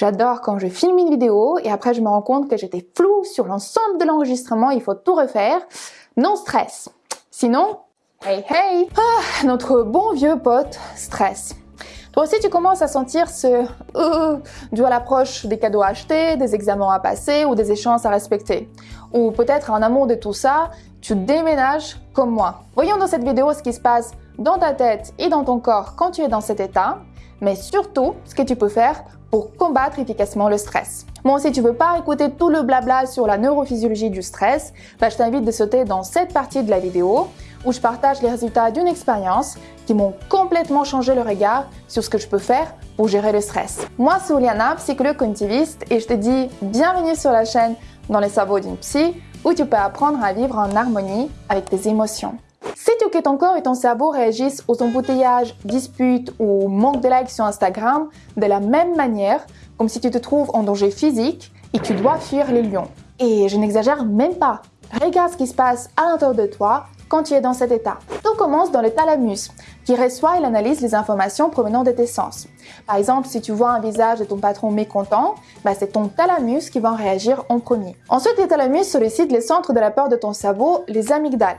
J'adore quand je filme une vidéo et après je me rends compte que j'étais floue sur l'ensemble de l'enregistrement, il faut tout refaire. Non stress. Sinon, hey hey ah, Notre bon vieux pote stress. Toi aussi, tu commences à sentir ce euh, dû à l'approche des cadeaux à acheter, des examens à passer ou des échéances à respecter. Ou peut-être en amour de tout ça, tu déménages comme moi. Voyons dans cette vidéo ce qui se passe dans ta tête et dans ton corps quand tu es dans cet état, mais surtout ce que tu peux faire pour combattre efficacement le stress. Bon, si tu veux pas écouter tout le blabla sur la neurophysiologie du stress, bah, je t'invite de sauter dans cette partie de la vidéo où je partage les résultats d'une expérience qui m'ont complètement changé le regard sur ce que je peux faire pour gérer le stress. Moi, c'est Oliana, psychologue cognitiviste, et je te dis bienvenue sur la chaîne Dans les cerveaux d'une psy, où tu peux apprendre à vivre en harmonie avec tes émotions. Que ton corps et ton cerveau réagissent aux embouteillages, disputes ou manque de likes sur Instagram de la même manière, comme si tu te trouves en danger physique et tu dois fuir les lions. Et je n'exagère même pas. Regarde ce qui se passe à l'intérieur de toi quand tu es dans cet état. Tout commence dans le thalamus, qui reçoit et analyse les informations provenant de tes sens. Par exemple, si tu vois un visage de ton patron mécontent, bah c'est ton thalamus qui va en réagir en premier. Ensuite, les thalamus sollicitent les centres de la peur de ton cerveau, les amygdales.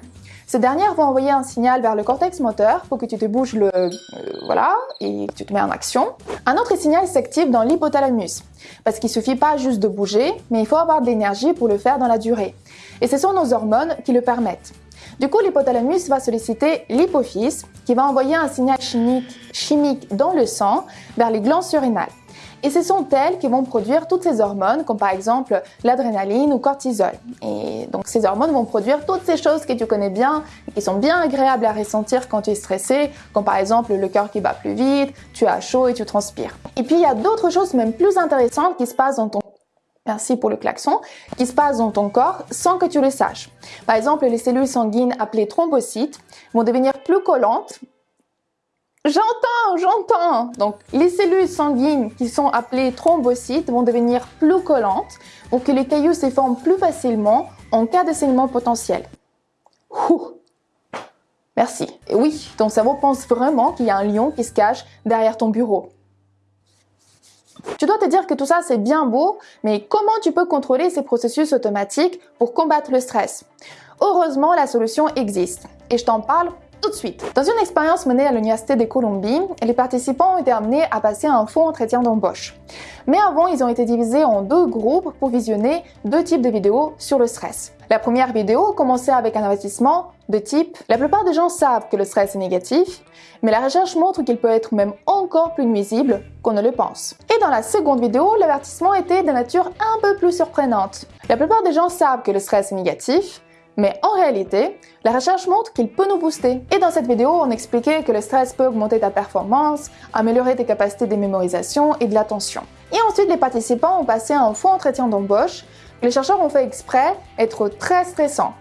Ces dernières vont envoyer un signal vers le cortex moteur pour que tu te bouges le... Euh, voilà, et tu te mets en action. Un autre signal s'active dans l'hypothalamus, parce qu'il suffit pas juste de bouger, mais il faut avoir de l'énergie pour le faire dans la durée. Et ce sont nos hormones qui le permettent. Du coup, l'hypothalamus va solliciter l'hypophyse, qui va envoyer un signal chimique, chimique dans le sang vers les glandes surrénales. Et ce sont elles qui vont produire toutes ces hormones, comme par exemple l'adrénaline ou cortisol. Et donc ces hormones vont produire toutes ces choses que tu connais bien, qui sont bien agréables à ressentir quand tu es stressé, comme par exemple le cœur qui bat plus vite, tu as chaud et tu transpires. Et puis il y a d'autres choses même plus intéressantes qui se passent dans ton Merci pour le klaxon, qui se passe dans ton corps sans que tu le saches. Par exemple, les cellules sanguines appelées thrombocytes vont devenir plus collantes J'entends, j'entends. Donc, les cellules sanguines qui sont appelées thrombocytes vont devenir plus collantes pour que les cailloux se forment plus facilement en cas de saignement potentiel. Merci. Et oui, ton cerveau pense vraiment qu'il y a un lion qui se cache derrière ton bureau. Tu dois te dire que tout ça c'est bien beau, mais comment tu peux contrôler ces processus automatiques pour combattre le stress? Heureusement, la solution existe et je t'en parle tout de suite. Dans une expérience menée à l'Université de Columbie, les participants ont été amenés à passer un faux entretien d'embauche. Mais avant, ils ont été divisés en deux groupes pour visionner deux types de vidéos sur le stress. La première vidéo commençait avec un avertissement de type « La plupart des gens savent que le stress est négatif, mais la recherche montre qu'il peut être même encore plus nuisible qu'on ne le pense. » Et dans la seconde vidéo, l'avertissement était de nature un peu plus surprenante. La plupart des gens savent que le stress est négatif, mais en réalité, la recherche montre qu'il peut nous booster. Et dans cette vidéo, on expliquait que le stress peut augmenter ta performance, améliorer tes capacités de mémorisation et de l'attention. Et ensuite, les participants ont passé un faux entretien d'embauche les chercheurs ont fait exprès être très stressant.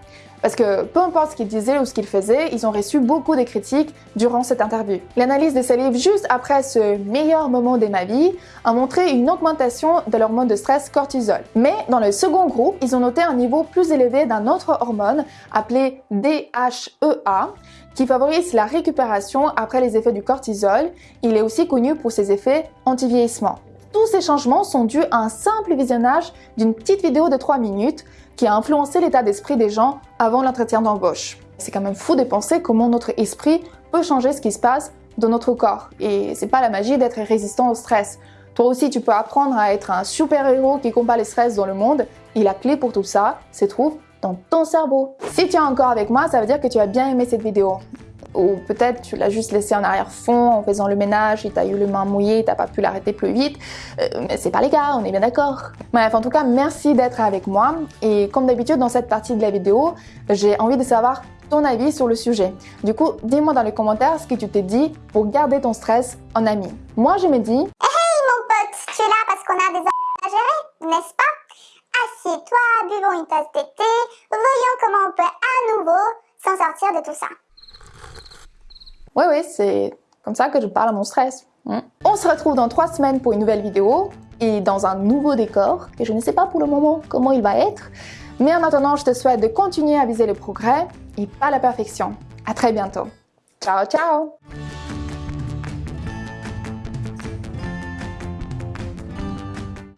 Parce que peu importe ce qu'ils disaient ou ce qu'ils faisaient, ils ont reçu beaucoup de critiques durant cette interview. L'analyse des salives juste après ce meilleur moment de ma vie a montré une augmentation de l'hormone de stress cortisol. Mais dans le second groupe, ils ont noté un niveau plus élevé d'un autre hormone appelé DHEA qui favorise la récupération après les effets du cortisol. Il est aussi connu pour ses effets anti-vieillissement. Tous ces changements sont dus à un simple visionnage d'une petite vidéo de 3 minutes qui a influencé l'état d'esprit des gens avant l'entretien d'embauche. C'est quand même fou de penser comment notre esprit peut changer ce qui se passe dans notre corps. Et c'est pas la magie d'être résistant au stress. Toi aussi, tu peux apprendre à être un super-héros qui combat le stress dans le monde. Et la clé pour tout ça se trouve dans ton cerveau. Si tu es encore avec moi, ça veut dire que tu as bien aimé cette vidéo ou peut-être tu l'as juste laissé en arrière-fond en faisant le ménage et t'as eu les mains mouillées, t'as pas pu l'arrêter plus vite. Euh, mais c'est pas les cas, on est bien d'accord. Bref, en tout cas, merci d'être avec moi. Et comme d'habitude, dans cette partie de la vidéo, j'ai envie de savoir ton avis sur le sujet. Du coup, dis-moi dans les commentaires ce que tu t'es dit pour garder ton stress en ami. Moi, je me dis... Hey, mon pote, tu es là parce qu'on a des à gérer, n'est-ce pas? Assieds-toi, buvons une tasse de thé, voyons comment on peut à nouveau s'en sortir de tout ça. Oui, oui, c'est comme ça que je parle à mon stress. Hmm. On se retrouve dans trois semaines pour une nouvelle vidéo et dans un nouveau décor que je ne sais pas pour le moment comment il va être. Mais en attendant, je te souhaite de continuer à viser le progrès et pas la perfection. À très bientôt. Ciao, ciao